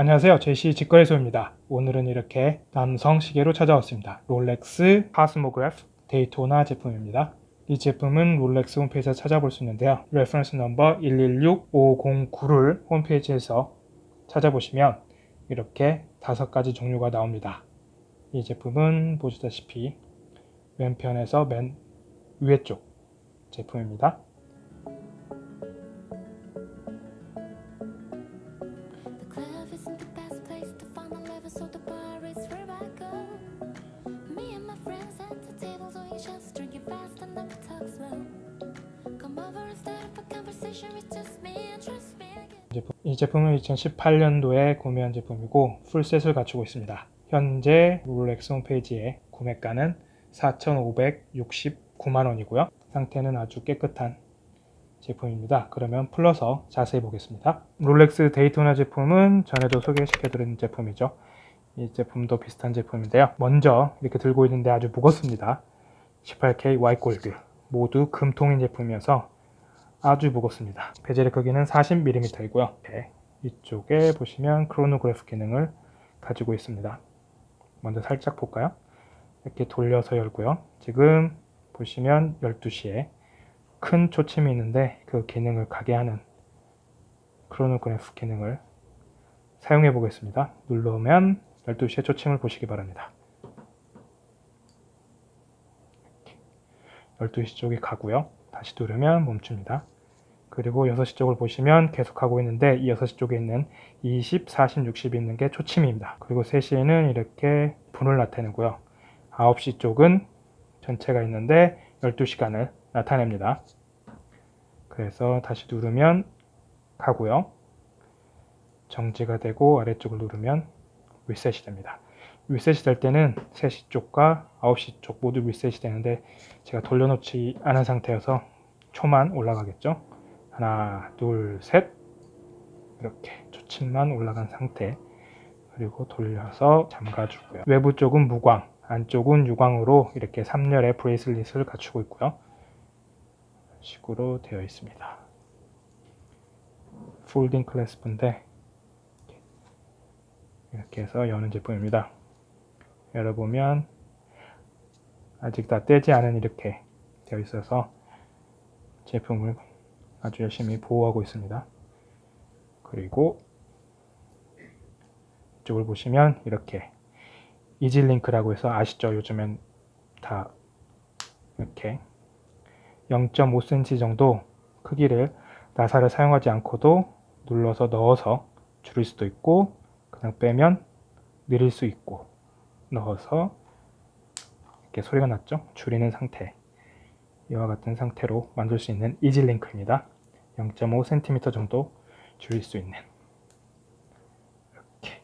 안녕하세요. 제시 직거래소입니다. 오늘은 이렇게 남성 시계로 찾아왔습니다. 롤렉스 코스모그래프? 데이토나 제품입니다. 이 제품은 롤렉스 홈페이지에서 찾아볼 수 있는데요. reference number 116509를 홈페이지에서 찾아보시면 이렇게 다섯 가지 종류가 나옵니다. 이 제품은 보시다시피 왼편에서 맨 위에 쪽 제품입니다 이 제품은 2018년도에 구매한 제품이고 full set을 갖추고 있습니다. 현재 롤렉스 홈페이지에 구매가는 4,569만원이고요. 상태는 아주 깨끗한 제품입니다. 그러면 풀러서 자세히 보겠습니다. 롤렉스 데이토나 제품은 전에도 소개시켜드린 제품이죠. 이 제품도 비슷한 제품인데요. 먼저 이렇게 들고 있는데 아주 무겁습니다. 18K 화이트 골드 모두 금통인 제품이어서 아주 무겁습니다. 베젤의 크기는 40mm이고요. 이쪽에 보시면 크로노그래프 기능을 가지고 있습니다. 먼저 살짝 볼까요? 이렇게 돌려서 열고요. 지금 보시면 12시에 큰 초침이 있는데 그 기능을 가게 하는 크로노그래프 기능을 사용해 보겠습니다. 눌러오면 12시에 초침을 보시기 바랍니다. 12시 쪽이 가고요. 다시 누르면 멈춥니다. 그리고 6시 쪽을 보시면 계속하고 있는데 이 6시 쪽에 있는 20, 40, 60이 있는 게 초침입니다. 그리고 3시에는 이렇게 분을 나타내고요. 9시 쪽은 전체가 있는데 12시간을 나타냅니다. 그래서 다시 누르면 가고요. 정지가 되고 아래쪽을 누르면 리셋이 됩니다. 리셋이 될 때는 3시 쪽과 9시 쪽 모두 리셋이 되는데 제가 돌려놓지 않은 상태여서 초만 올라가겠죠. 하나, 둘, 셋 이렇게 초침만 올라간 상태 그리고 돌려서 잠가주고요. 외부 쪽은 무광, 안쪽은 유광으로 이렇게 3열의 bracelet을 갖추고 있고요. 식으로 되어 있습니다. folding clasp인데 이렇게 해서 여는 제품입니다. 열어보면 아직 다 떼지 않은 이렇게 되어 있어서 제품을 아주 열심히 보호하고 있습니다. 그리고 이쪽을 보시면 이렇게 이질링크라고 해서 아시죠? 요즘엔 다 이렇게 0.5cm 정도 크기를 나사를 사용하지 않고도 눌러서 넣어서 줄일 수도 있고 그냥 빼면 늘릴 수 있고 넣어서 이렇게 소리가 났죠? 줄이는 상태 이와 같은 상태로 만들 수 있는 이질링크입니다. 0.5cm 정도 줄일 수 있는 이렇게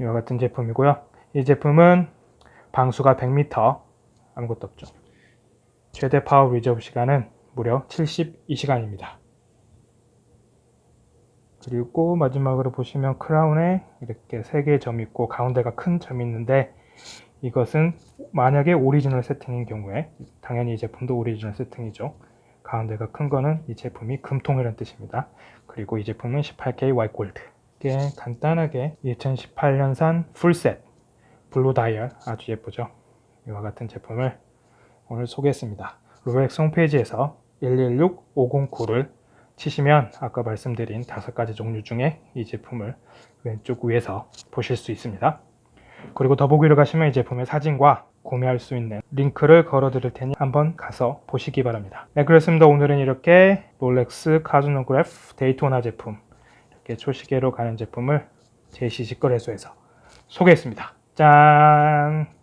이와 같은 제품이고요. 이 제품은 방수가 100m 아무것도 없죠. 최대 power reserve 시간은 무려 72시간입니다. 그리고 마지막으로 보시면 crown에 이렇게 세 개의 점이 있고 가운데가 큰 점이 있는데 이것은 만약에 오리지널 세팅인 경우에 당연히 이 제품도 오리지널 세팅이죠. 가운데가 큰 거는 이 제품이 금통이라는 뜻입니다. 그리고 이 제품은 18K 화이트 골드. 이게 간단하게 2018년산 full set 블루 다이얼 아주 예쁘죠. 이와 같은 제품을 오늘 소개했습니다. 롤렉스 홈페이지에서 116509를 치시면 아까 말씀드린 다섯 가지 종류 중에 이 제품을 왼쪽 위에서 보실 수 있습니다. 그리고 더보기로 가시면 이 제품의 사진과 구매할 수 있는 링크를 걸어 드릴 테니 한번 가서 보시기 바랍니다. 네, 그렇습니다. 오늘은 이렇게 롤렉스 코스모그래프 데이토나 제품 이렇게 초시계로 가는 제품을 제시 직거래소에서 소개했습니다. 짠!